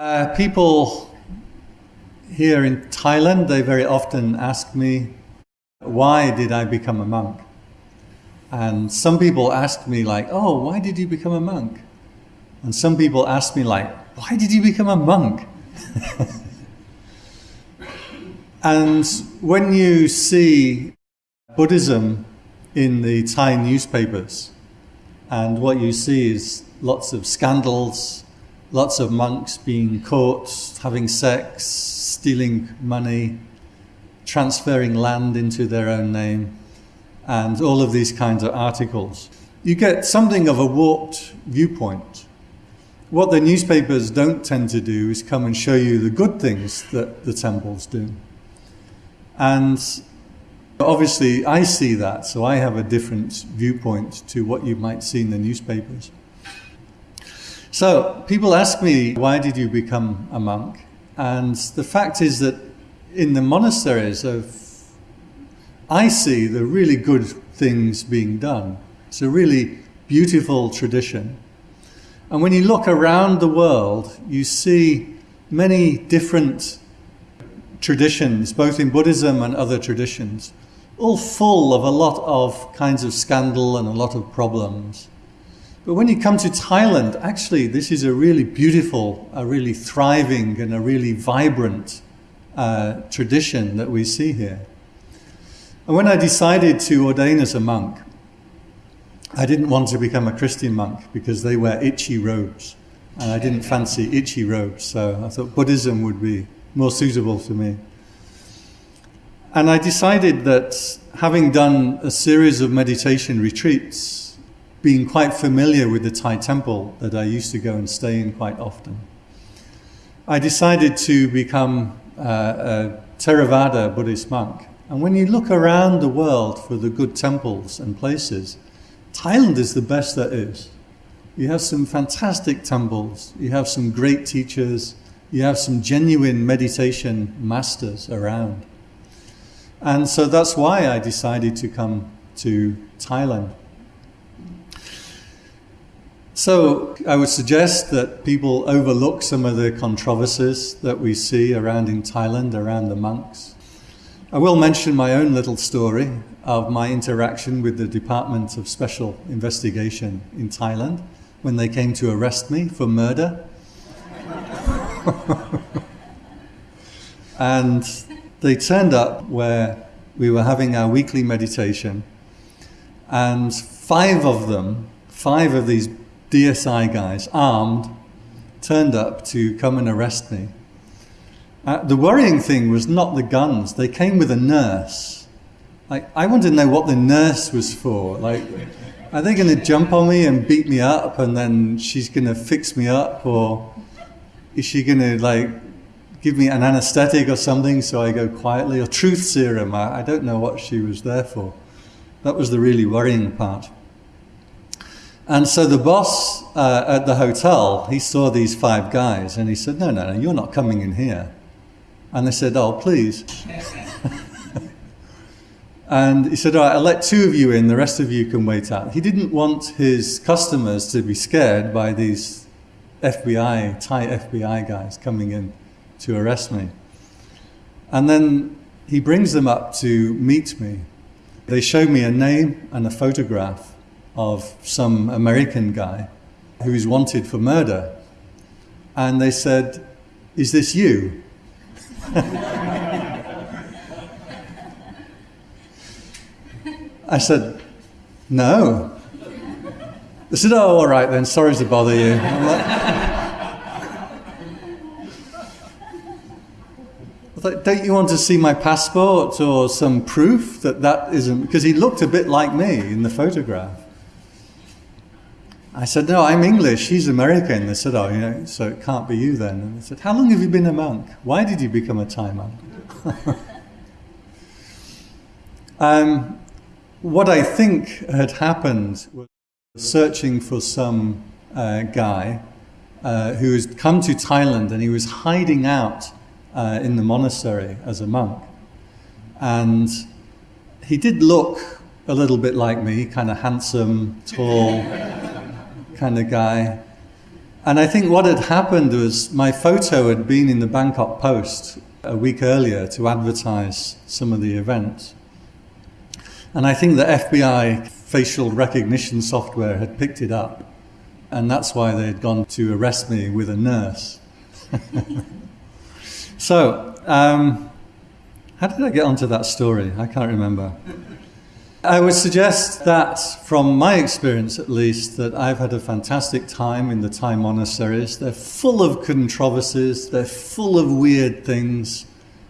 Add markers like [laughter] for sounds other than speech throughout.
Uh, people here in Thailand, they very often ask me, why did I become a monk? And some people ask me like, oh, why did you become a monk? And some people ask me like, why did you become a monk? [laughs] and when you see Buddhism in the Thai newspapers, and what you see is lots of scandals, lots of monks being caught having sex, stealing money, transferring land into their own name, and all of these kinds of articles. You get something of a warped viewpoint. What the newspapers don't tend to do is come and show you the good things that the temples do. And obviously, I see that, so I have a different viewpoint to what you might see in the newspapers. So people ask me, why did you become a monk? And the fact is that in the monasteries of, I see the really good things being done. It's a really beautiful tradition. And when you look around the world, you see many different traditions, both in Buddhism and other traditions, all full of a lot of kinds of scandal and a lot of problems. But when you come to Thailand, actually, this is a really beautiful, a really thriving, and a really vibrant uh, tradition that we see here. And when I decided to ordain as a monk, I didn't want to become a Christian monk because they wear itchy robes. And I didn't fancy itchy robes, so I thought Buddhism would be more suitable for me. And I decided that having done a series of meditation retreats being quite familiar with the Thai temple that I used to go and stay in quite often. I decided to become uh, a Theravada Buddhist monk. And when you look around the world for the good temples and places, Thailand is the best there is. You have some fantastic temples, you have some great teachers, you have some genuine meditation masters around. And so that's why I decided to come to Thailand. So I would suggest that people overlook some of the controversies that we see around in Thailand, around the monks. I will mention my own little story of my interaction with the Department of Special Investigation in Thailand when they came to arrest me for murder. [laughs] and they turned up where we were having our weekly meditation, and five of them, five of these DSI guys, armed, turned up to come and arrest me. Uh, the worrying thing was not the guns. They came with a nurse. Like, I wanted to know what the nurse was for. Like, are they going to jump on me and beat me up and then she's going to fix me up? Or is she going to, like, give me an anesthetic or something so I go quietly? Or truth serum? I, I don't know what she was there for. That was the really worrying part. And so the boss uh, at the hotel, he saw these five guys and he said, no, no, no, you're not coming in here. And they said, oh, please. [laughs] and he said, all right, I'll let two of you in, the rest of you can wait out. He didn't want his customers to be scared by these FBI, Thai FBI guys coming in to arrest me. And then he brings them up to meet me. They show me a name and a photograph of some American guy who is wanted for murder. And they said, Is this you? [laughs] I said, No. They said, Oh, all right then, sorry to bother you. Like, [laughs] don't you want to see my passport or some proof that that isn't? Because he looked a bit like me in the photograph. I said, no, I'm English, he's American. They said, oh, you know, so it can't be you then. And they said, how long have you been a monk? Why did you become a Thai monk? [laughs] um, what I think had happened was searching for some uh, guy uh, who had come to Thailand and he was hiding out uh, in the monastery as a monk. And he did look a little bit like me, kind of handsome, tall kind of guy. And I think what had happened was my photo had been in the Bangkok Post a week earlier to advertise some of the events. And I think the FBI facial recognition software had picked it up. And that's why they had gone to arrest me with a nurse. [laughs] so, um, how did I get onto that story? I can't remember. I would suggest that, from my experience at least, that I've had a fantastic time in the Thai monasteries. They're full of controversies, they're full of weird things,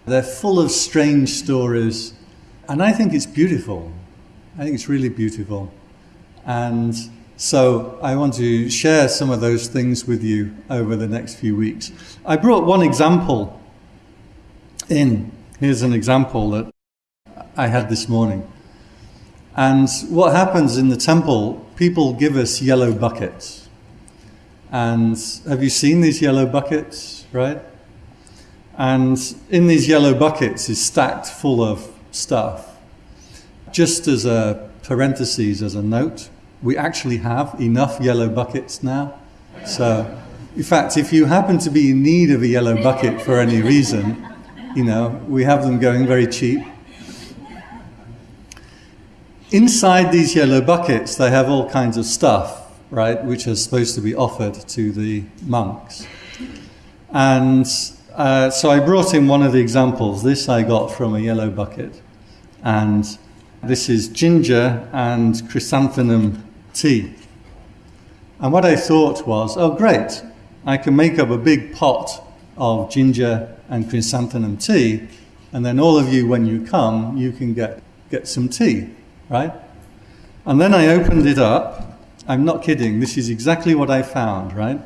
they're full of strange stories, and I think it's beautiful. I think it's really beautiful. And so I want to share some of those things with you over the next few weeks. I brought one example in. Here's an example that I had this morning. And what happens in the temple, people give us yellow buckets. And have you seen these yellow buckets, right? And in these yellow buckets is stacked full of stuff. Just as a parenthesis, as a note, we actually have enough yellow buckets now. So, in fact, if you happen to be in need of a yellow bucket for any reason, you know, we have them going very cheap. Inside these yellow buckets, they have all kinds of stuff, right, which are supposed to be offered to the monks. And uh, so I brought in one of the examples. This I got from a yellow bucket. And this is ginger and chrysanthemum tea. And what I thought was, oh, great, I can make up a big pot of ginger and chrysanthemum tea, and then all of you, when you come, you can get, get some tea right? And then I opened it up. I'm not kidding, this is exactly what I found, right?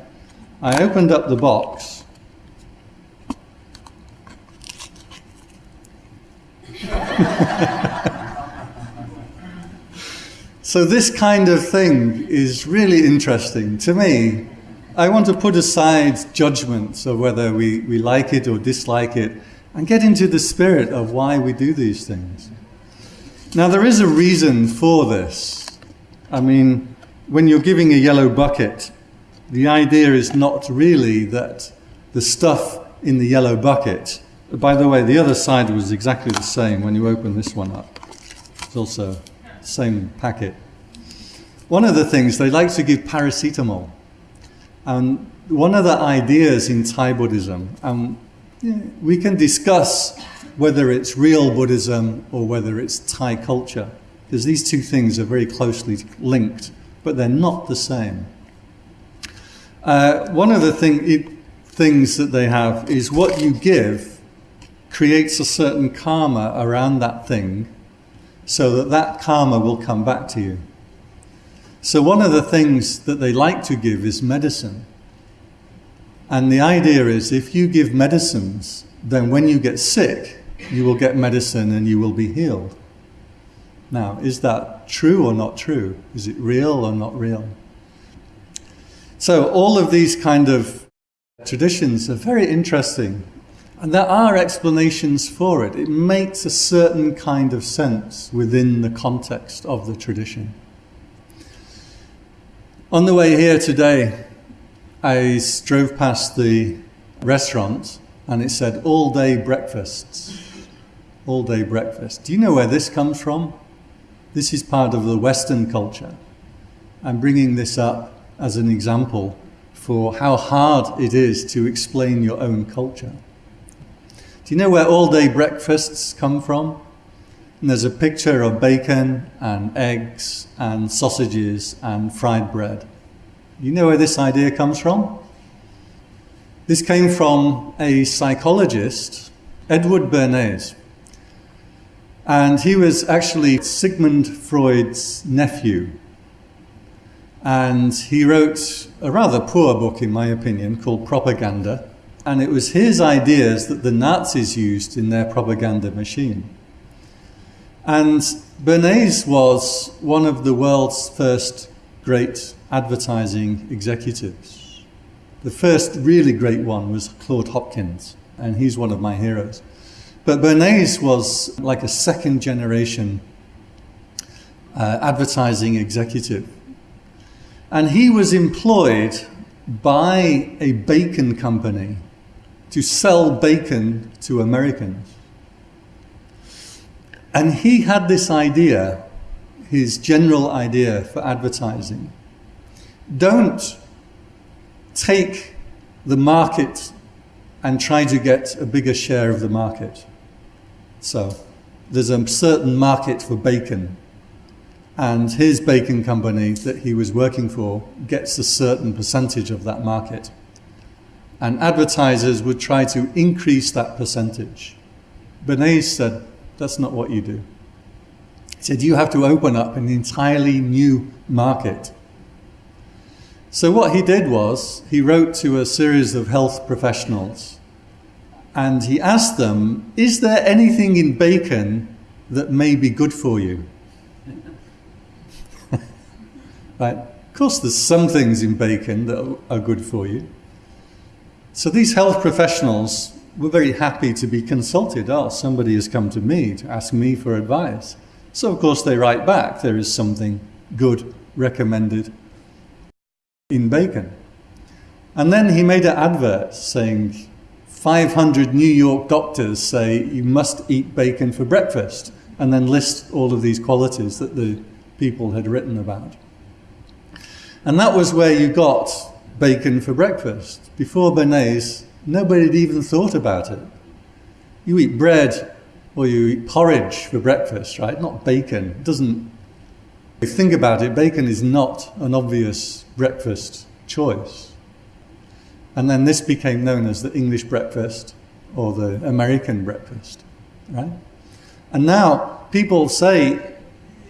I opened up the box. [laughs] so, this kind of thing is really interesting to me. I want to put aside judgments of whether we, we like it or dislike it and get into the spirit of why we do these things. Now, there is a reason for this. I mean, when you're giving a yellow bucket, the idea is not really that the stuff in the yellow bucket, by the way, the other side was exactly the same when you open this one up. It's also the same packet. One of the things, they like to give paracetamol. And one of the ideas in Thai Buddhism, and we can discuss whether it's real Buddhism or whether it's Thai culture, because these two things are very closely linked, but they're not the same. Uh, one of the thing, things that they have is what you give creates a certain karma around that thing so that that karma will come back to you. So, one of the things that they like to give is medicine. And the idea is if you give medicines, then when you get sick, you will get medicine and you will be healed. Now, is that true or not true? Is it real or not real? So, all of these kind of traditions are very interesting, and there are explanations for it. It makes a certain kind of sense within the context of the tradition. On the way here today, I drove past the restaurant and it said all day breakfasts all day breakfast. Do you know where this comes from? This is part of the Western culture. I'm bringing this up as an example for how hard it is to explain your own culture. Do you know where all day breakfasts come from? And there's a picture of bacon and eggs and sausages and fried bread. You know where this idea comes from? This came from a psychologist, Edward Bernays. And he was actually Sigmund Freud's nephew. And he wrote a rather poor book, in my opinion, called Propaganda. And it was his ideas that the Nazis used in their propaganda machine. And Bernays was one of the world's first great advertising executives. The first really great one was Claude Hopkins, and he's one of my heroes. But Bernays was like a second generation uh, advertising executive. And he was employed by a bacon company to sell bacon to Americans. And he had this idea, his general idea for advertising. Don't take the market and try to get a bigger share of the market. So there's a certain market for bacon and his bacon company that he was working for gets a certain percentage of that market. And advertisers would try to increase that percentage. Bernays said, that's not what you do. He said, you have to open up an entirely new market. So what he did was, he wrote to a series of health professionals and he asked them, is there anything in bacon that may be good for you? [laughs] Right? Of course, there's some things in bacon that are good for you. So these health professionals were very happy to be consulted. Oh, somebody has come to me to ask me for advice. So of course they write back, there is something good recommended in bacon. And then he made an advert saying, 500 New York doctors say you must eat bacon for breakfast, and then list all of these qualities that the people had written about. And that was where you got bacon for breakfast. Before Bernays, nobody had even thought about it. You eat bread or you eat porridge for breakfast, right? Not bacon. It doesn't, if you think about it, bacon is not an obvious breakfast choice. And then this became known as the English breakfast or the American breakfast, right? And now people say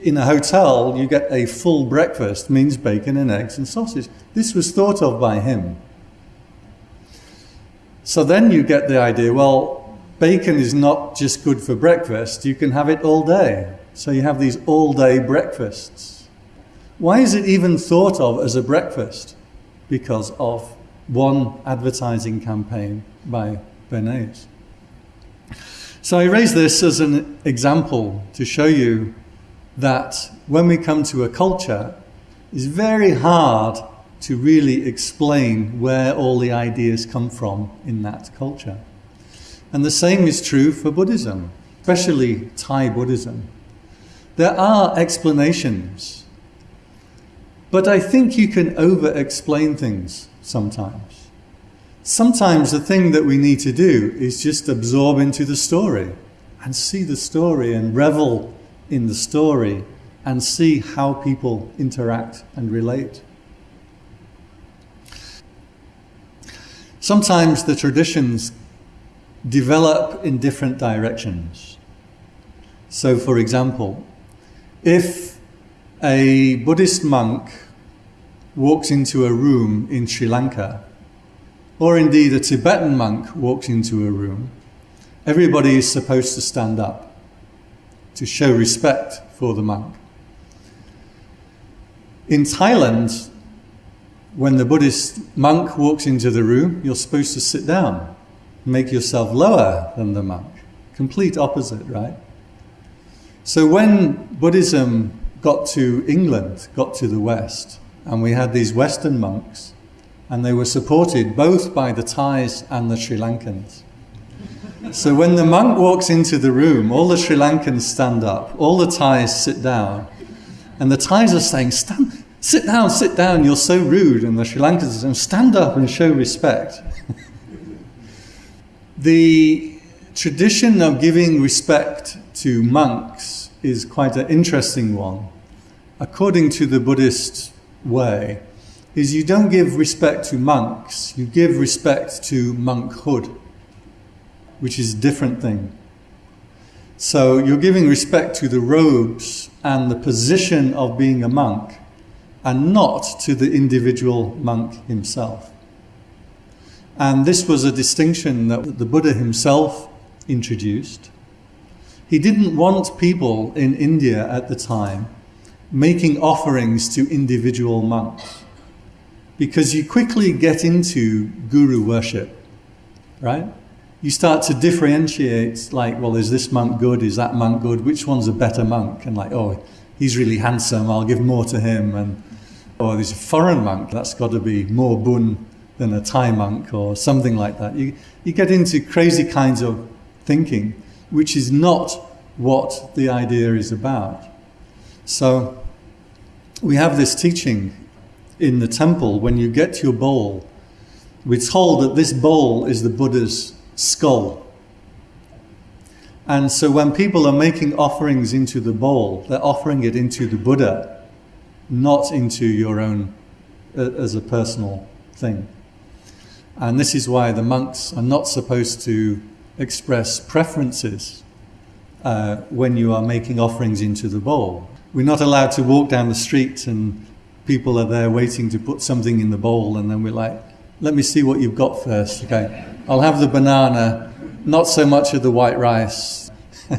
in a hotel, you get a full breakfast, means bacon and eggs and sausage. This was thought of by him. So then you get the idea, well, bacon is not just good for breakfast, you can have it all day. So you have these all day breakfasts. Why is it even thought of as a breakfast? Because of one advertising campaign by Bernays. So I raise this as an example to show you that when we come to a culture, it's very hard to really explain where all the ideas come from in that culture. And the same is true for Buddhism, especially Thai Buddhism. There are explanations, but I think you can over-explain things sometimes. Sometimes the thing that we need to do is just absorb into the story and see the story and revel in the story and see how people interact and relate. Sometimes the traditions develop in different directions. So for example, if a Buddhist monk walks into a room in Sri Lanka, or indeed a Tibetan monk walks into a room, everybody is supposed to stand up to show respect for the monk. In Thailand, when the Buddhist monk walks into the room, you're supposed to sit down, make yourself lower than the monk. Complete opposite, right? So when Buddhism got to England, got to the West, and we had these Western monks, and they were supported both by the Thais and the Sri Lankans. So when the monk walks into the room, all the Sri Lankans stand up, all the Thais sit down, and the Thais are saying, stand, sit down, sit down, you're so rude. And the Sri Lankans are saying, stand up and show respect. [laughs] the tradition of giving respect to monks is quite an interesting one. According to the Buddhist way, is you don't give respect to monks, you give respect to monkhood which is a different thing. So you're giving respect to the robes and the position of being a monk and not to the individual monk himself. And this was a distinction that the Buddha himself introduced. He didn't want people in India at the time making offerings to individual monks because you quickly get into guru worship, right? you start to differentiate like, well, is this monk good? Is that monk good? Which one's a better monk? And like, oh, he's really handsome. I'll give more to him. And or there's a foreign monk, that's got to be more bun than a Thai monk or something like that. You, you get into crazy kinds of thinking, which is not what the idea is about. So we have this teaching in the temple when you get your bowl, we're told that this bowl is the Buddha's skull. And so when people are making offerings into the bowl, they're offering it into the Buddha, not into your own uh, as a personal thing. And this is why the monks are not supposed to express preferences uh, when you are making offerings into the bowl. We're not allowed to walk down the street and people are there waiting to put something in the bowl, and then we're like, let me see what you've got first. Okay, I'll have the banana, not so much of the white rice. [laughs] in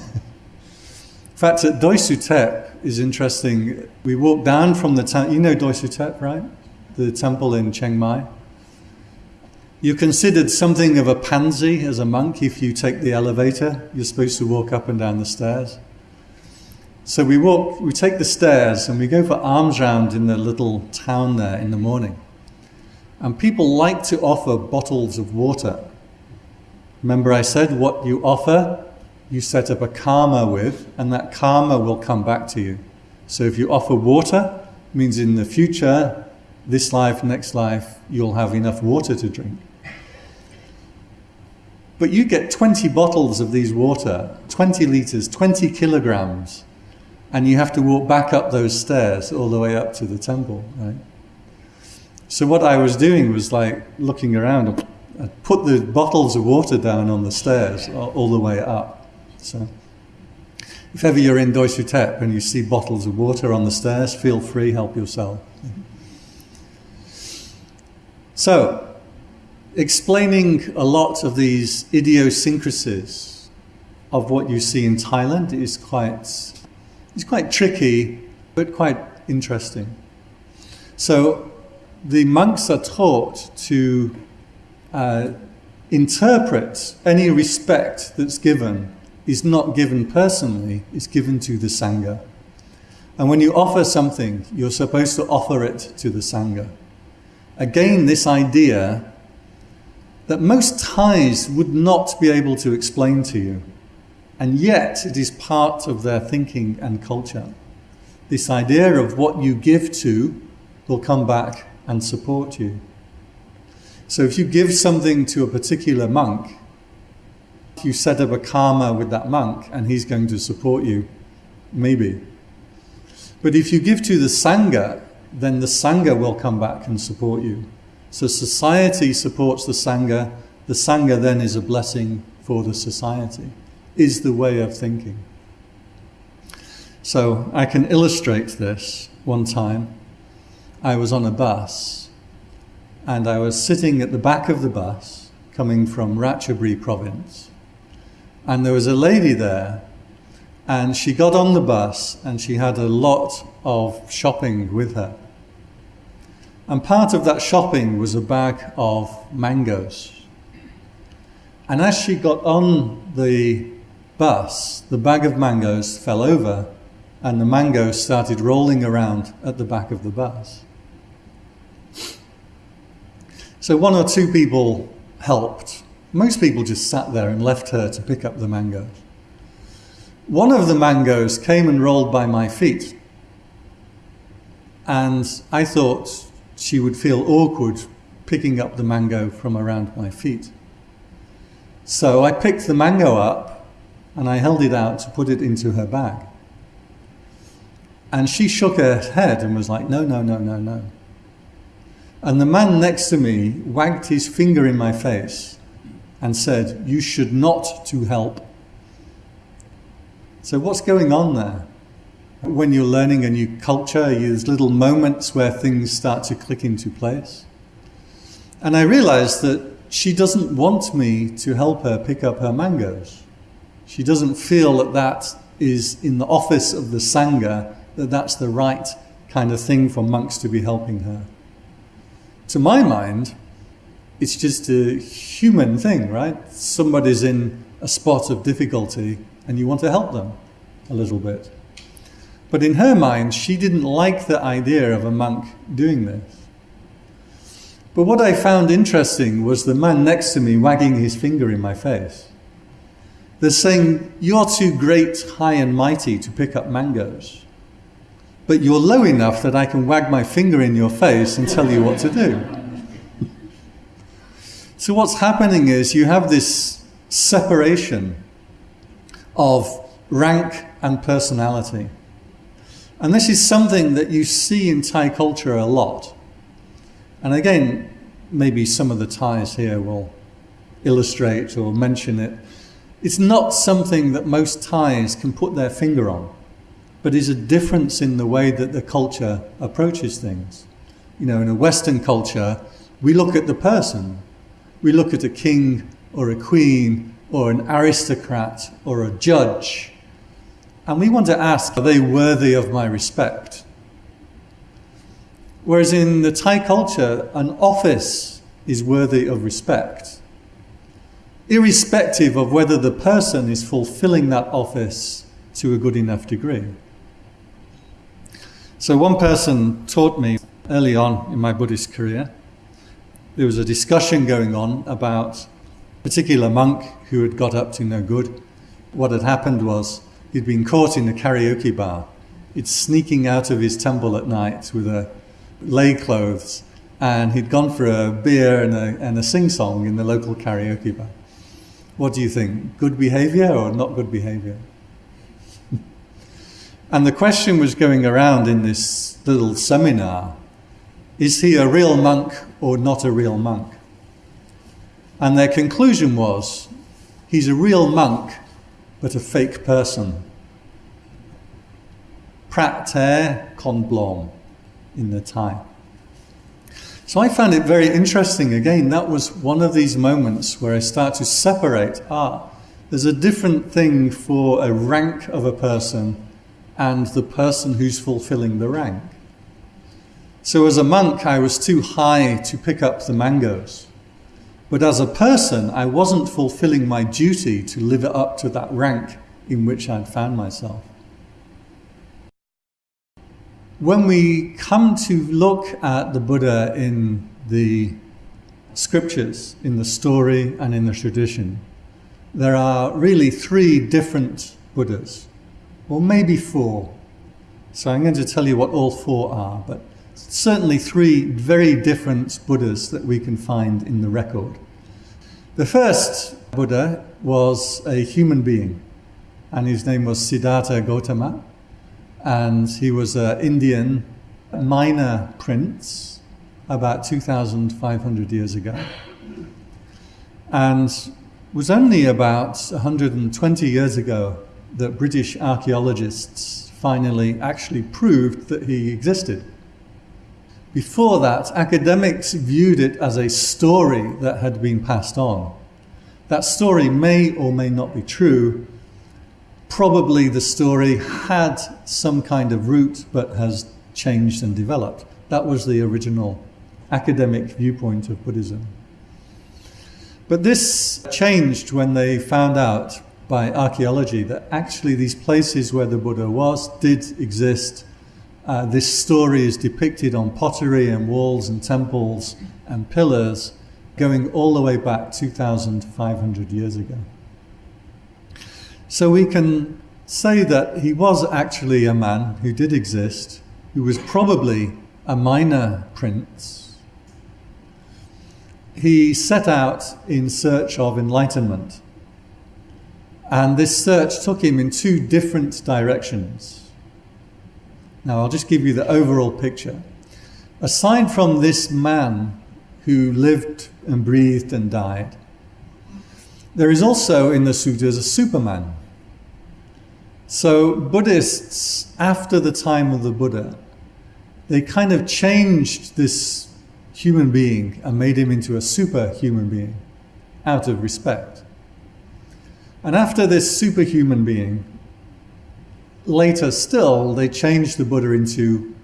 fact, at Doi Suthep is interesting. We walked down from the town, you know Doi Suthep, right? The temple in Chiang Mai. You're considered something of a pansy as a monk if you take the elevator. You're supposed to walk up and down the stairs. So we walk, we take the stairs and we go for alms round in the little town there in the morning. And people like to offer bottles of water. Remember, I said what you offer, you set up a karma with, and that karma will come back to you. So if you offer water, means in the future, this life, next life, you'll have enough water to drink. But you get 20 bottles of these water, 20 litres, 20 kilograms, and you have to walk back up those stairs all the way up to the temple, right? So what I was doing was like looking around. I put the bottles of water down on the stairs all the way up. So if ever you're in Doi Suthep and you see bottles of water on the stairs, feel free, help yourself. So, explaining a lot of these idiosyncrasies of what you see in Thailand is quite, is quite tricky, but quite interesting. So the monks are taught to uh, interpret any respect that's given is not given personally, it's given to the Sangha. And when you offer something, you're supposed to offer it to the Sangha. Again, this idea that most Thais would not be able to explain to you. And yet, it is part of their thinking and culture. This idea of what you give to will come back and support you. So, if you give something to a particular monk, you set up a karma with that monk and he's going to support you, maybe. But if you give to the Sangha, then the Sangha will come back and support you. So society supports the Sangha, the Sangha then is a blessing for the society, is the way of thinking. So I can illustrate this one time. I was on a bus and I was sitting at the back of the bus coming from Ratchaburi province. And there was a lady there and she got on the bus and she had a lot of shopping with her. And part of that shopping was a bag of mangoes. And as she got on the bus, the bag of mangoes fell over and the mangoes started rolling around at the back of the bus. So one or two people helped. Most people just sat there and left her to pick up the mangoes. One of the mangoes came and rolled by my feet. And I thought, she would feel awkward picking up the mango from around my feet. So I picked the mango up and I held it out to put it into her bag. And she shook her head and was like, no, no, no, no, no. And the man next to me wagged his finger in my face and said, You should not to help. So, what's going on there? When you're learning a new culture, there's little moments where things start to click into place. And I realized that she doesn't want me to help her pick up her mangoes. She doesn't feel that that is in the office of the Sangha, that that's the right kind of thing for monks to be helping her. To my mind, it's just a human thing, right? Somebody's in a spot of difficulty and you want to help them a little bit. But in her mind, she didn't like the idea of a monk doing this. But what I found interesting was the man next to me wagging his finger in my face. They're saying, You're too great, high, and mighty to pick up mangoes. But you're low enough that I can wag my finger in your face and tell you what to do. so, what's happening is you have this separation of rank and personality. And this is something that you see in Thai culture a lot. And again, maybe some of the Thais here will illustrate or mention it. It's not something that most Thais can put their finger on, but is a difference in the way that the culture approaches things. You know, in a Western culture, we look at the person. We look at a king or a queen or an aristocrat or a judge and we want to ask, are they worthy of my respect? Whereas in the Thai culture, an office is worthy of respect, irrespective of whether the person is fulfilling that office to a good enough degree. So, one person taught me early on in my Buddhist career, there was a discussion going on about a particular monk who had got up to no good. What had happened was He'd been caught in a karaoke bar. He'd sneaking out of his temple at night with a lay clothes, and he'd gone for a beer and a, and a sing song in the local karaoke bar. What do you think? Good behavior or not good behavior? [laughs] and the question was going around in this little seminar is he a real monk or not a real monk? And their conclusion was he's a real monk but a fake person. Prat con blom in the Thai. So I found it very interesting. Again, that was one of these moments where I start to separate. Ah, there's a different thing for a rank of a person and the person who's fulfilling the rank. So as a monk, I was too high to pick up the mangoes. But as a person, I wasn't fulfilling my duty to live up to that rank in which I'd found myself. When we come to look at the Buddha in the scriptures, in the story, and in the tradition, there are really three different Buddhas, or maybe four. So I'm going to tell you what all four are, but certainly three very different Buddhas that we can find in the record. The first Buddha was a human being, and his name was Siddhartha Gautama, and he was an Indian minor prince about 2,500 years ago. And was only about 120 years ago that British archaeologists finally actually proved that he existed. Before that, academics viewed it as a story that had been passed on. That story may or may not be true. Probably the story had some kind of root but has changed and developed. That was the original academic viewpoint of Buddhism. But this changed when they found out by archaeology that actually these places where the Buddha was did exist uh, this story is depicted on pottery and walls and temples and pillars going all the way back 2,500 years ago. So we can say that he was actually a man who did exist, who was probably a minor prince. He set out in search of enlightenment. And this search took him in two different directions. Now, I'll just give you the overall picture. Aside from this man who lived and breathed and died, there is also in the sutras a superman. So, Buddhists, after the time of the Buddha, they kind of changed this human being and made him into a superhuman being out of respect. And after this superhuman being, later still, they changed the Buddha into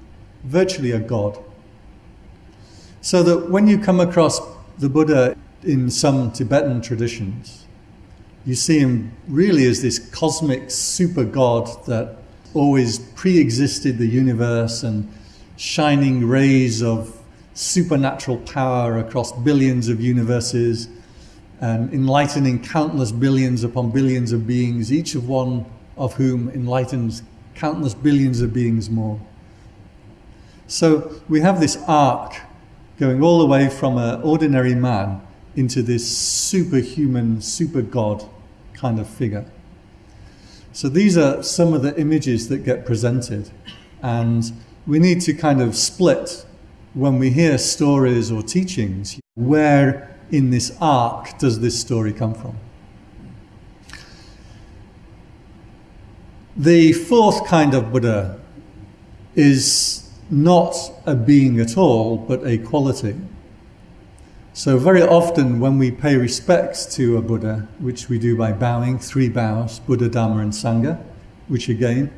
virtually a god. So that when you come across the Buddha in some Tibetan traditions, you see him really as this cosmic super god that always pre existed the universe and shining rays of supernatural power across billions of universes and enlightening countless billions upon billions of beings, each of one of whom enlightens countless billions of beings more. So we have this arc going all the way from an ordinary man into this superhuman, super God kind of figure. So these are some of the images that get presented. And we need to kind of split when we hear stories or teachings, where in this arc does this story come from? The fourth kind of Buddha is not a being at all, but a quality. So, very often when we pay respects to a Buddha, which we do by bowing, three bows Buddha, Dharma, and Sangha, which again,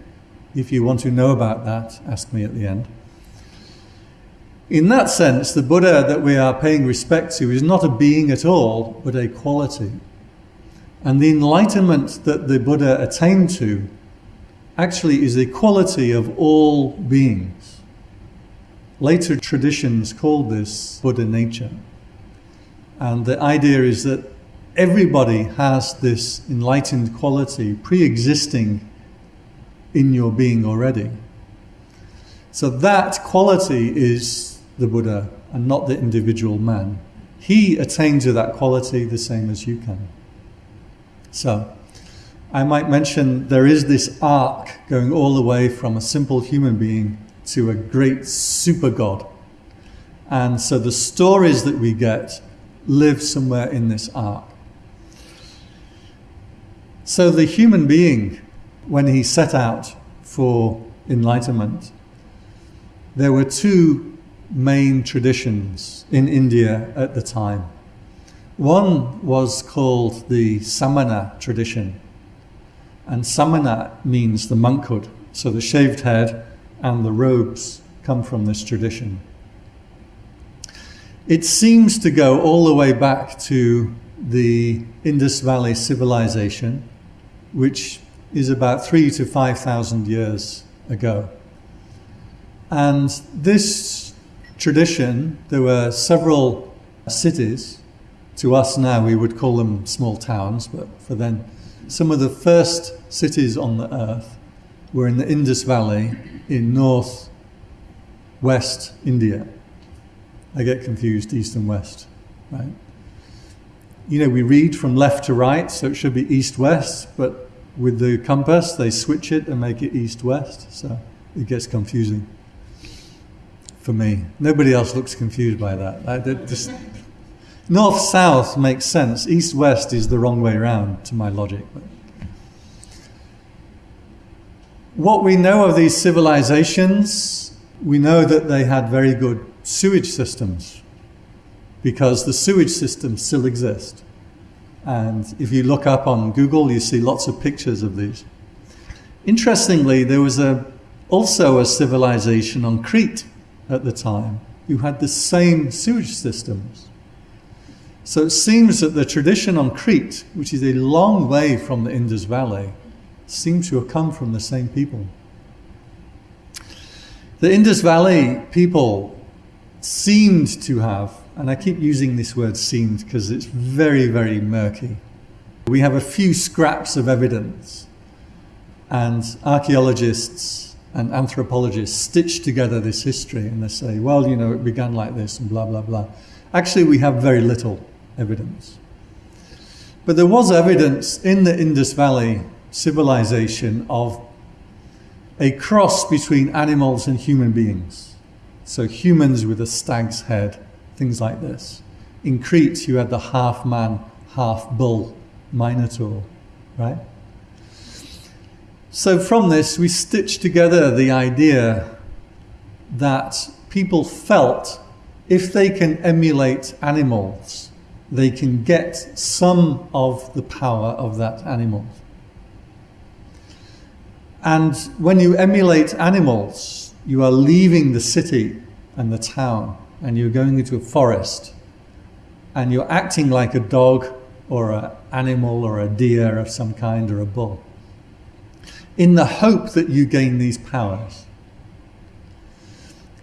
if you want to know about that, ask me at the end. In that sense, the Buddha that we are paying respect to is not a being at all, but a quality. And the enlightenment that the Buddha attained to actually is the quality of all beings. Later traditions called this Buddha nature. And the idea is that everybody has this enlightened quality pre existing in your being already. So that quality is the Buddha and not the individual man. He attained to that quality the same as you can. So, I might mention there is this arc going all the way from a simple human being to a great super God. And so the stories that we get live somewhere in this arc. So the human being, when he set out for enlightenment, there were two main traditions in India at the time. One was called the Samana tradition, and Samana means the monkhood, so the shaved head and the robes come from this tradition. It seems to go all the way back to the Indus Valley civilization, which is about three to five thousand years ago. And this tradition, there were several cities. To us now, we would call them small towns, but for then, some of the first cities on the earth were in the Indus Valley in north west India. I get confused east and west, right? You know, we read from left to right, so it should be east west, but with the compass, they switch it and make it east west, so it gets confusing for me. Nobody else looks confused by that. North south makes sense, east west is the wrong way around to my logic. But. What we know of these civilizations, we know that they had very good sewage systems because the sewage systems still exist. And if you look up on Google, you see lots of pictures of these. Interestingly, there was a, also a civilization on Crete at the time who had the same sewage systems. So it seems that the tradition on Crete, which is a long way from the Indus Valley, seems to have come from the same people. The Indus Valley people seemed to have, and I keep using this word seemed because it's very, very murky. We have a few scraps of evidence, and archaeologists and anthropologists stitch together this history and they say, well, you know, it began like this and blah, blah, blah. Actually, we have very little evidence. But there was evidence in the Indus Valley civilization of a cross between animals and human beings. So humans with a stag's head, things like this. In Crete, you had the half man, half bull Minotaur, right? So from this, we stitch together the idea that people felt if they can emulate animals, they can get some of the power of that animal. And when you emulate animals, you are leaving the city and the town and you're going into a forest and you're acting like a dog or an animal or a deer of some kind or a bull. in the hope that you gain these powers.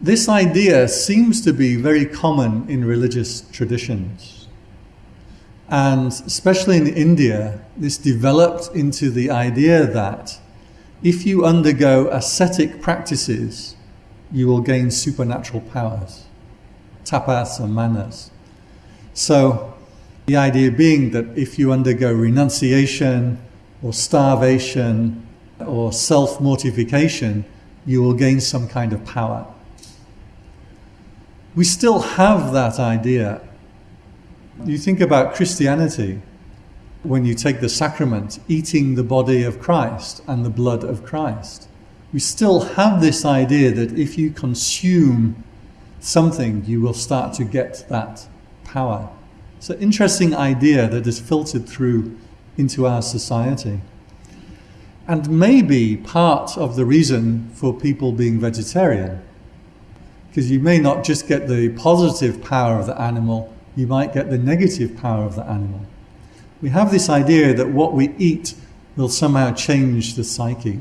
This idea seems to be very common in religious traditions. And especially in India, this developed into the idea that if you undergo ascetic practices, you will gain supernatural powers, tapas and manas. So, the idea being that if you undergo renunciation or starvation or self mortification, you will gain some kind of power. We still have that idea. You think about Christianity when you take the sacrament, eating the body of Christ and the blood of Christ we still have this idea that if you consume something, you will start to get that power. It's an interesting idea that is filtered through into our society. And maybe part of the reason for people being vegetarian, because you may not just get the positive power of the animal, you might get the negative power of the animal. We have this idea that what we eat will somehow change the psyche.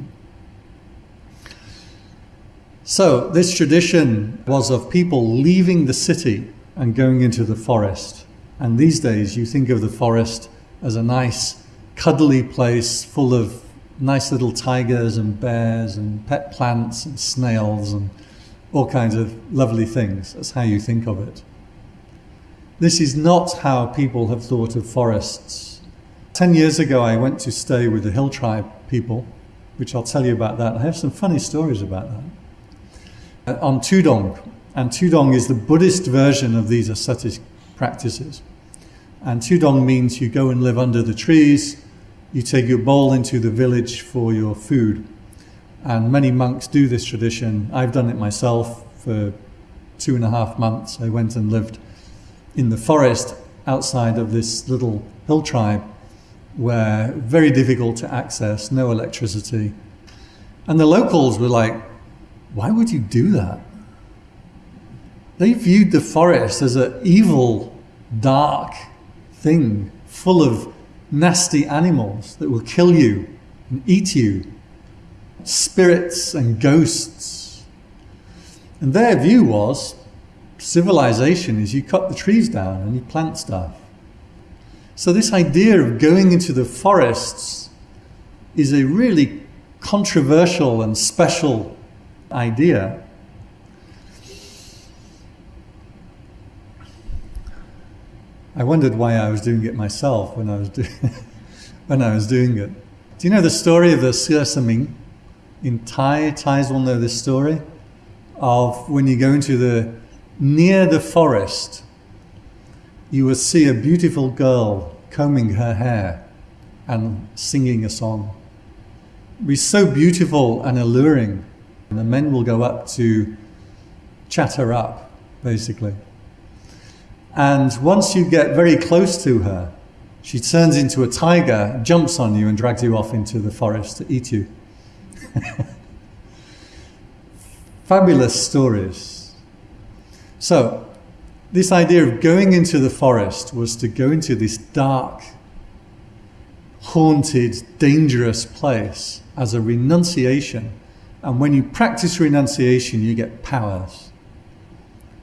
So, this tradition was of people leaving the city and going into the forest. And these days, you think of the forest as a nice, cuddly place full of nice little tigers and bears and pet plants and snails and all kinds of lovely things. That's how you think of it. This is not how people have thought of forests. Ten years ago, I went to stay with the Hill Tribe people, which I'll tell you about that. I have some funny stories about that. Uh, on Tudong. And Tudong is the Buddhist version of these ascetic practices. And Tudong means you go and live under the trees, you take your bowl into the village for your food. And many monks do this tradition. I've done it myself for two and a half months. I went and lived in the forest outside of this little hill tribe where very difficult to access, no electricity. And the locals were like, why would you do that? They viewed the forest as an evil, dark thing full of nasty animals that will kill you and eat you, spirits and ghosts. And their view was civilization is you cut the trees down and you plant stuff. So, this idea of going into the forests is a really controversial and special idea. I wondered why I was doing it myself when I was doing [laughs] when I was doing it. Do you know the story of the Sir Saming? In Thai, Thais will know this story of when you go into the near the forest, you will see a beautiful girl combing her hair and singing a song. It be so beautiful and alluring and the men will go up to chat her up, basically. And once you get very close to her, she turns into a tiger, jumps on you, and drags you off into the forest to eat you. [laughs] Fabulous stories. So, this idea of going into the forest was to go into this dark, haunted, dangerous place as a renunciation and when you practice renunciation, you get powers.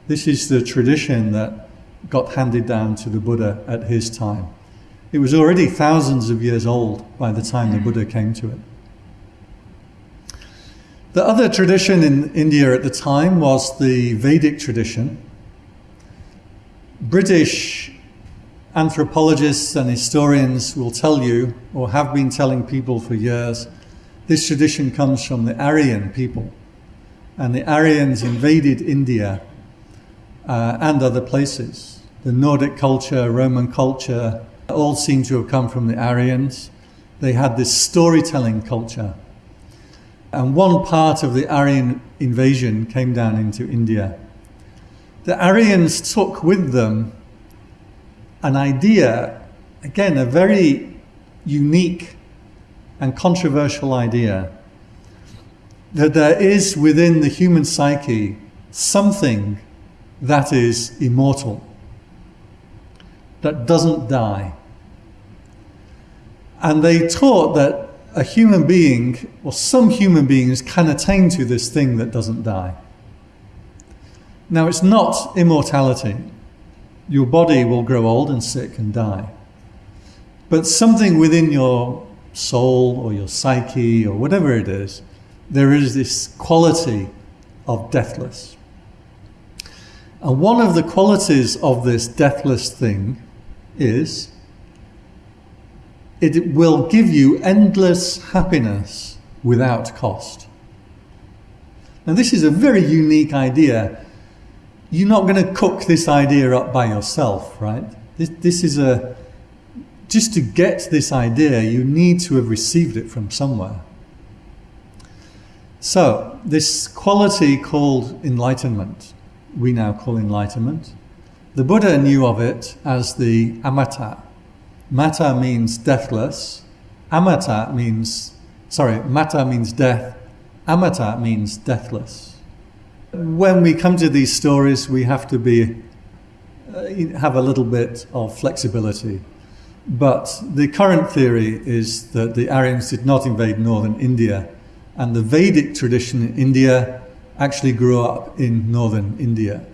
This is the tradition that got handed down to the Buddha at his time. It was already thousands of years old by the time the Buddha came to it. The other tradition in India at the time was the Vedic tradition. British anthropologists and historians will tell you, or have been telling people for years, this tradition comes from the Aryan people. And the Aryans invaded India uh, and other places. The Nordic culture, Roman culture, all seem to have come from the Aryans. They had this storytelling culture. And one part of the Aryan invasion came down into India. The Aryans took with them an idea, again, a very unique and controversial idea that there is within the human psyche something that is immortal, that doesn't die. And they taught that a human being, or some human beings, can attain to this thing that doesn't die. Now, it's not immortality. Your body will grow old and sick and die. But something within your soul or your psyche or whatever it is, there is this quality of deathless. And one of the qualities of this deathless thing is it will give you endless happiness without cost. Now, this is a very unique idea. You're not going to cook this idea up by yourself, right? This, this is a. Just to get this idea, you need to have received it from somewhere. So, this quality called enlightenment, we now call enlightenment, the Buddha knew of it as the amata, Mata means deathless. Amata means, sorry, mata means death. Amata means deathless. When we come to these stories, we have to be, uh, have a little bit of flexibility. But the current theory is that the Aryans did not invade northern India, and the Vedic tradition in India actually grew up in northern India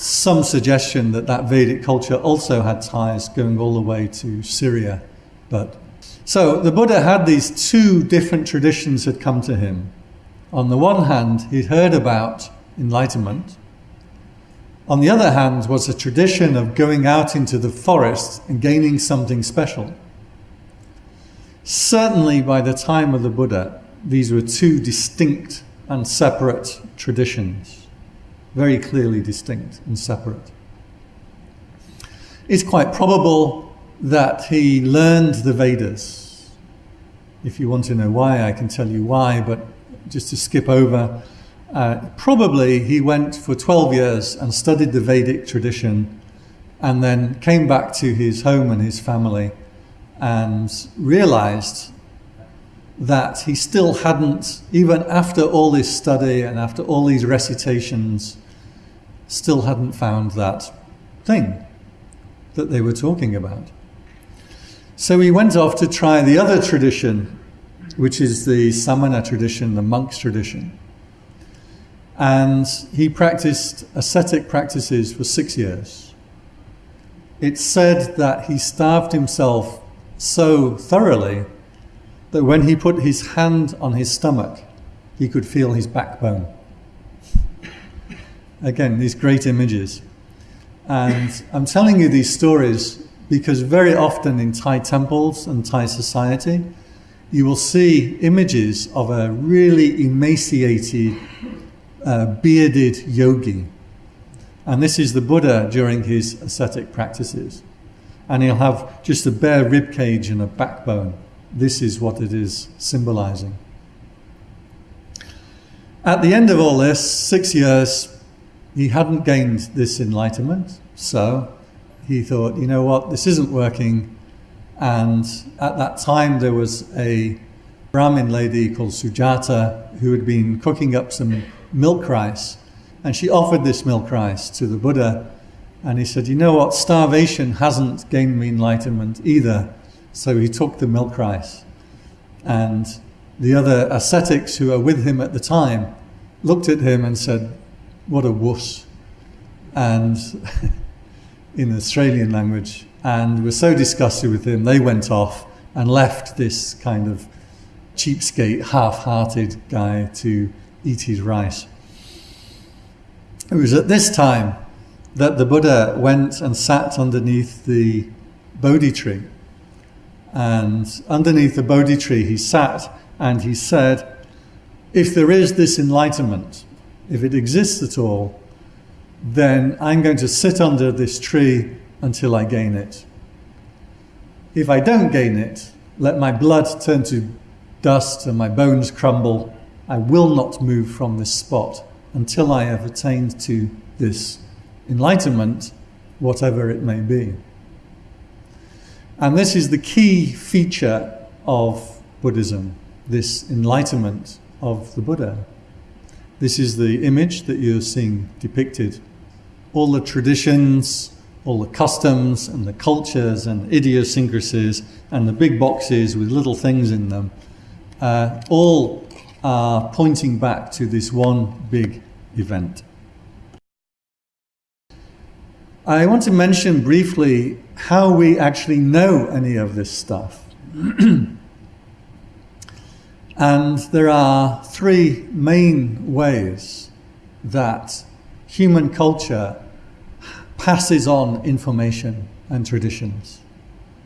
some suggestion that that Vedic culture also had ties going all the way to Syria. But so the Buddha had these two different traditions had come to him. On the one hand, he'd heard about enlightenment. On the other hand, was a tradition of going out into the forest and gaining something special. Certainly, by the time of the Buddha, these were two distinct and separate traditions very clearly distinct and separate. It's quite probable that he learned the Vedas. If you want to know why, I can tell you why, but just to skip over, uh, probably he went for 12 years and studied the Vedic tradition and then came back to his home and his family and realized that he still hadn't, even after all this study and after all these recitations, still hadn't found that thing that they were talking about. So he went off to try the other tradition, which is the Samana tradition, the monk's tradition. And he practiced ascetic practices for six years. It's said that he starved himself so thoroughly that when he put his hand on his stomach, he could feel his backbone. Again, these great images. And I'm telling you these stories because very often in Thai temples and Thai society, you will see images of a really emaciated, uh, bearded yogi. And this is the Buddha during his ascetic practices. And he'll have just a bare rib cage and a backbone this is what it is symbolizing. At the end of all this, six years, he hadn't gained this enlightenment, so he thought, you know what, this isn't working. And at that time, there was a Brahmin lady called Sujata who had been cooking up some milk rice. And she offered this milk rice to the Buddha. And he said, You know what? Starvation hasn't gained me enlightenment either. So he took the milk rice. And the other ascetics who were with him at the time looked at him and said, What a wuss. And [laughs] in Australian language, and were so disgusted with him, they went off and left this kind of cheapskate, half hearted guy to eat his rice. It was at this time that the Buddha went and sat underneath the Bodhi tree and underneath the Bodhi tree, he sat and he said, If there is this enlightenment, if it exists at all, then I'm going to sit under this tree until I gain it. If I don't gain it, let my blood turn to dust and my bones crumble. I will not move from this spot until I have attained to this enlightenment, whatever it may be. And this is the key feature of Buddhism, this enlightenment of the Buddha. This is the image that you're seeing depicted. All the traditions all the customs and the cultures and idiosyncrasies and the big boxes with little things in them, uh, all are pointing back to this one big event. I want to mention briefly how we actually know any of this stuff. [clears throat] and there are three main ways that human culture passes on information and traditions.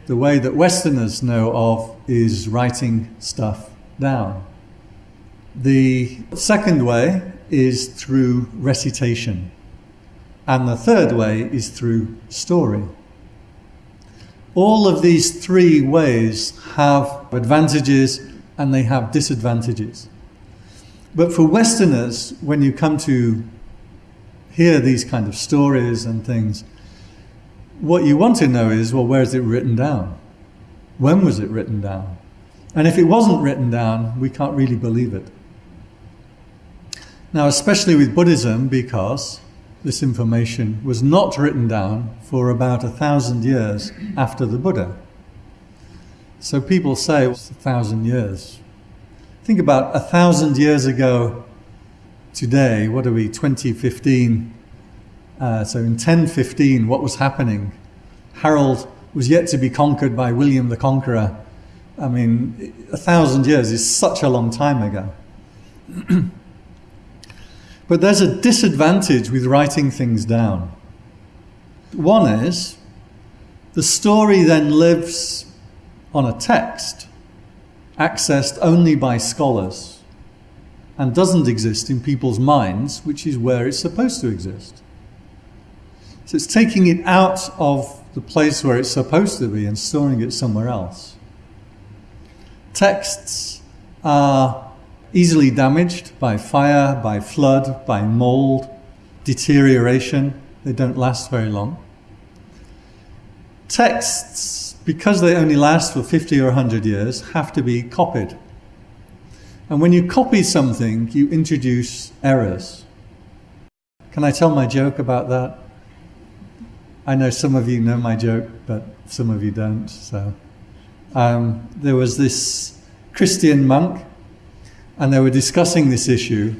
The way that Westerners know of is writing stuff down. The second way is through recitation. And the third way is through story. All of these three ways have advantages and they have disadvantages. But for Westerners, when you come to hear these kind of stories and things, what you want to know is, well, where is it written down? When was it written down? And if it wasn't written down, we can't really believe it. Now, especially with Buddhism, because this information was not written down for about a thousand years after the Buddha. So people say it's a thousand years. Think about a thousand years ago today, what are we, 2015? Uh, so in 1015, what was happening? Harold was yet to be conquered by William the Conqueror. I mean, a thousand years is such a long time ago. [clears throat] but there's a disadvantage with writing things down. One is the story then lives on a text accessed only by scholars and doesn't exist in people's minds, which is where it's supposed to exist. So it's taking it out of the place where it's supposed to be and storing it somewhere else. Texts are easily damaged by fire, by flood, by mold, deterioration. They don't last very long. Texts, because they only last for 50 or 100 years, have to be copied. And when you copy something, you introduce errors. Can I tell my joke about that? I know some of you know my joke, but some of you don't. So um, there was this Christian monk, and they were discussing this issue.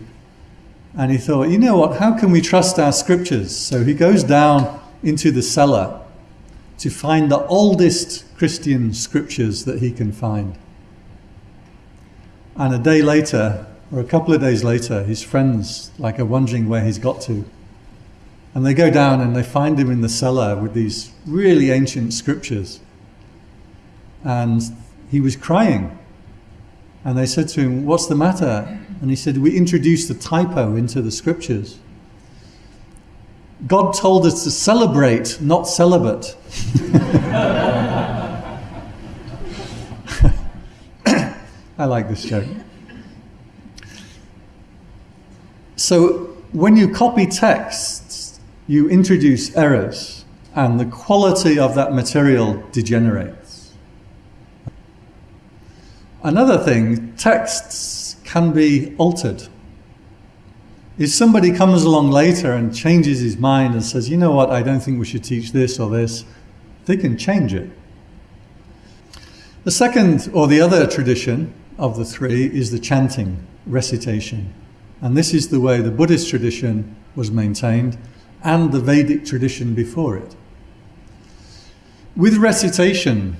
And he thought, you know what? How can we trust our scriptures? So he goes down into the cellar to find the oldest Christian scriptures that he can find. And a day later, or a couple of days later, his friends like are wondering where he's got to. And they go down and they find him in the cellar with these really ancient scriptures. And he was crying. And they said to him, What's the matter? And he said, We introduced a typo into the scriptures. God told us to celebrate, not celibate. [laughs] I like this joke. So when you copy texts, you introduce errors and the quality of that material degenerates. Another thing, texts can be altered. If somebody comes along later and changes his mind and says, you know what, I don't think we should teach this or this, they can change it. The second or the other tradition of the three is the chanting, recitation. And this is the way the Buddhist tradition was maintained and the Vedic tradition before it. With recitation,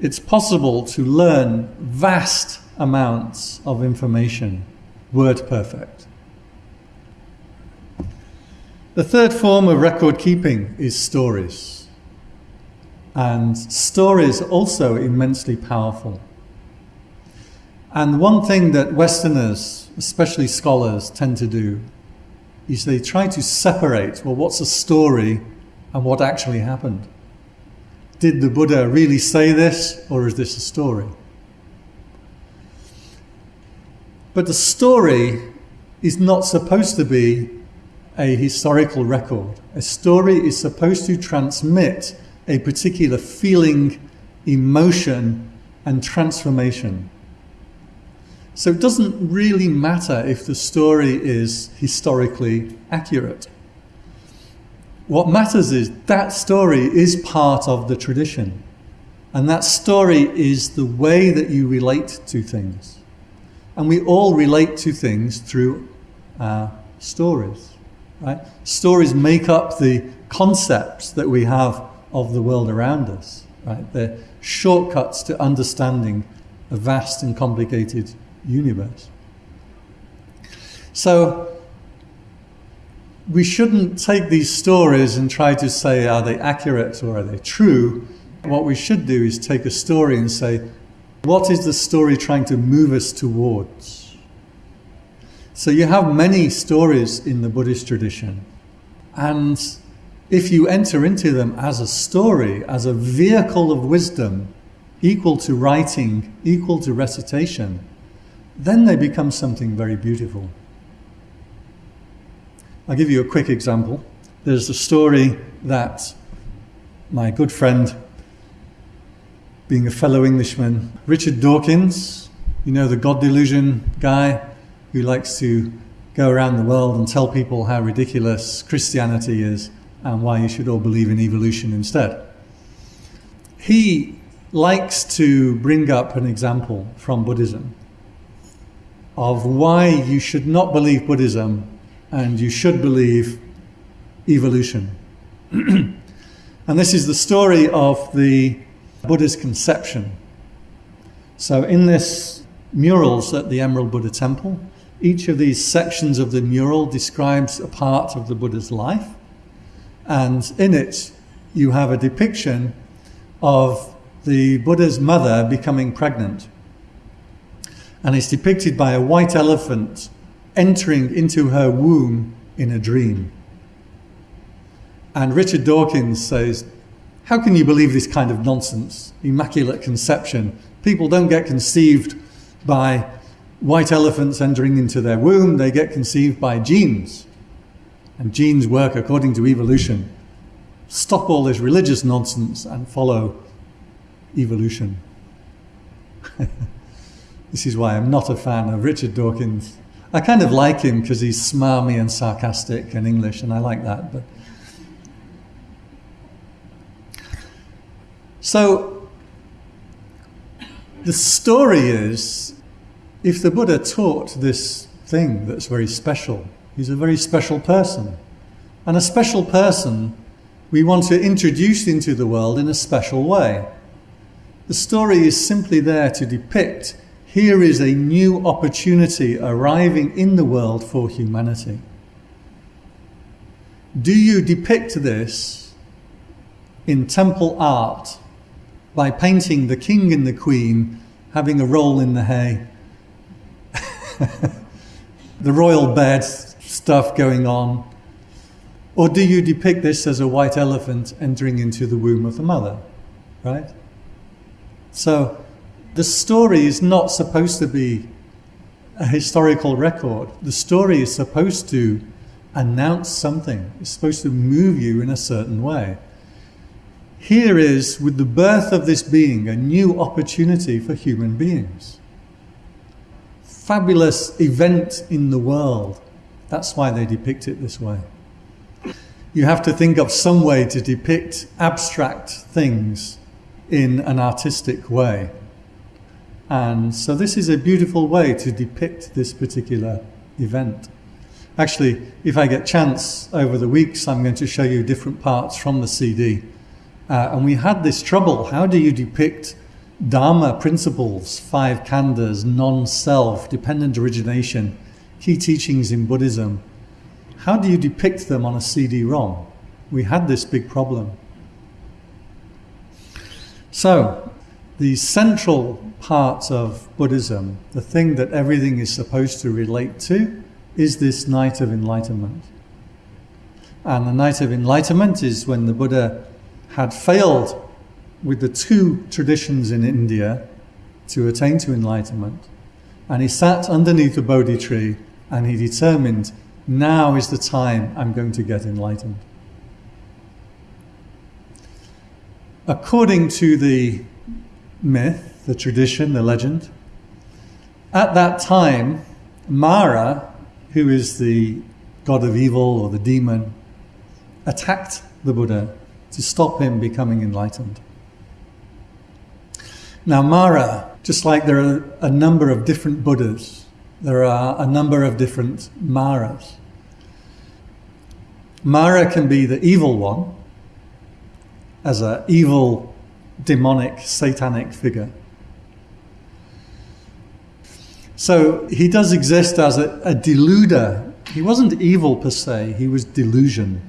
it's possible to learn vast amounts of information, word perfect. The third form of record keeping is stories. And stories are also immensely powerful. And one thing that Westerners, especially scholars, tend to do is they try to separate, well, what's a story and what actually happened? Did the Buddha really say this, or is this a story? But the story is not supposed to be a historical record. A story is supposed to transmit a particular feeling, emotion, and transformation. So it doesn't really matter if the story is historically accurate. What matters is that story is part of the tradition. And that story is the way that you relate to things. And we all relate to things through our stories. Right? Stories make up the concepts that we have of the world around us. Right? They're shortcuts to understanding a vast and complicated universe. So we shouldn't take these stories and try to say, are they accurate or are they true? What we should do is take a story and say, what is the story trying to move us towards? So you have many stories in the Buddhist tradition. And if you enter into them as a story, as a vehicle of wisdom, equal to writing, equal to recitation, then they become something very beautiful. I'll give you a quick example. There's a story that my good friend, being a fellow Englishman, Richard Dawkins, you know, the God delusion guy who likes to go around the world and tell people how ridiculous Christianity is and why you should all believe in evolution instead. He likes to bring up an example from Buddhism of why you should not believe Buddhism and you should believe evolution. [clears throat] and this is the story of the Buddha's conception. So, in this murals at the Emerald Buddha Temple, each of these sections of the mural describes a part of the Buddha's life, and in it, you have a depiction of the Buddha's mother becoming pregnant. And it's depicted by a white elephant entering into her womb in a dream. And Richard Dawkins says, How can you believe this kind of nonsense? Immaculate conception. People don't get conceived by white elephants entering into their womb, they get conceived by genes. And genes work according to evolution. Stop all this religious nonsense and follow evolution. [laughs] this is why I'm not a fan of Richard Dawkins I kind of like him because he's smarmy and sarcastic and English, and I like that. But so the story is, if the Buddha taught this thing that's very special, he's a very special person, and a special person we want to introduce into the world in a special way. The story is simply there to depict here is a new opportunity arriving in the world for humanity. Do you depict this in temple art by painting the king and the queen having a roll in the hay? [laughs] the royal bed stuff going on? Or do you depict this as a white elephant entering into the womb of the mother? Right? So, the story is not supposed to be a historical record. The story is supposed to announce something, it's supposed to move you in a certain way. Here is, with the birth of this being, a new opportunity for human beings. Fabulous event in the world. That's why they depict it this way. You have to think of some way to depict abstract things in an artistic way. And so this is a beautiful way to depict this particular event. Actually, if I get chance over the weeks, I'm going to show you different parts from the CD. Uh, and we had this trouble. How do you depict Dharma principles, five khandhas, non-self, dependent origination, key teachings in Buddhism? How do you depict them on a CD-ROM? We had this big problem. So, the central part of Buddhism, the thing that everything is supposed to relate to, is this night of enlightenment. And the night of enlightenment is when the Buddha had failed with the two traditions in India to attain to enlightenment. And he sat underneath a Bodhi tree and he determined, now is the time I'm going to get enlightened. According to the myth, the tradition, the legend. At that time, Mara, who is the god of evil or the demon, attacked the Buddha to stop him becoming enlightened. Now, Mara, just like there are a number of different Buddhas, there are a number of different Maras. Mara can be the evil one, as an evil, demonic, satanic figure. So he does exist as a, a deluder. He wasn't evil per se, he was delusion.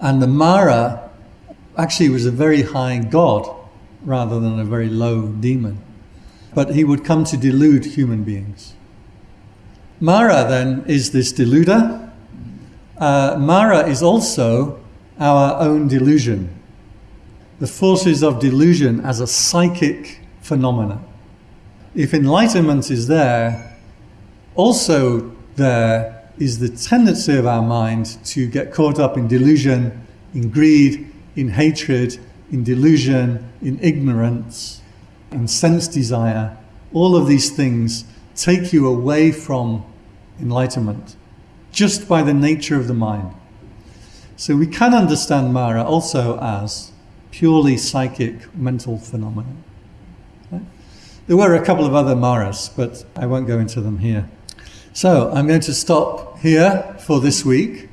And the Mara actually was a very high god rather than a very low demon. But he would come to delude human beings. Mara then is this deluder. Uh, Mara is also our own delusion. The forces of delusion as a psychic phenomena. If enlightenment is there, also there is the tendency of our mind to get caught up in delusion, in greed, in hatred, in delusion, in ignorance, in sense desire. All of these things take you away from enlightenment just by the nature of the mind. So we can understand Mara also as purely psychic mental phenomena. There were a couple of other Maras, but I won't go into them here. So I'm going to stop here for this week.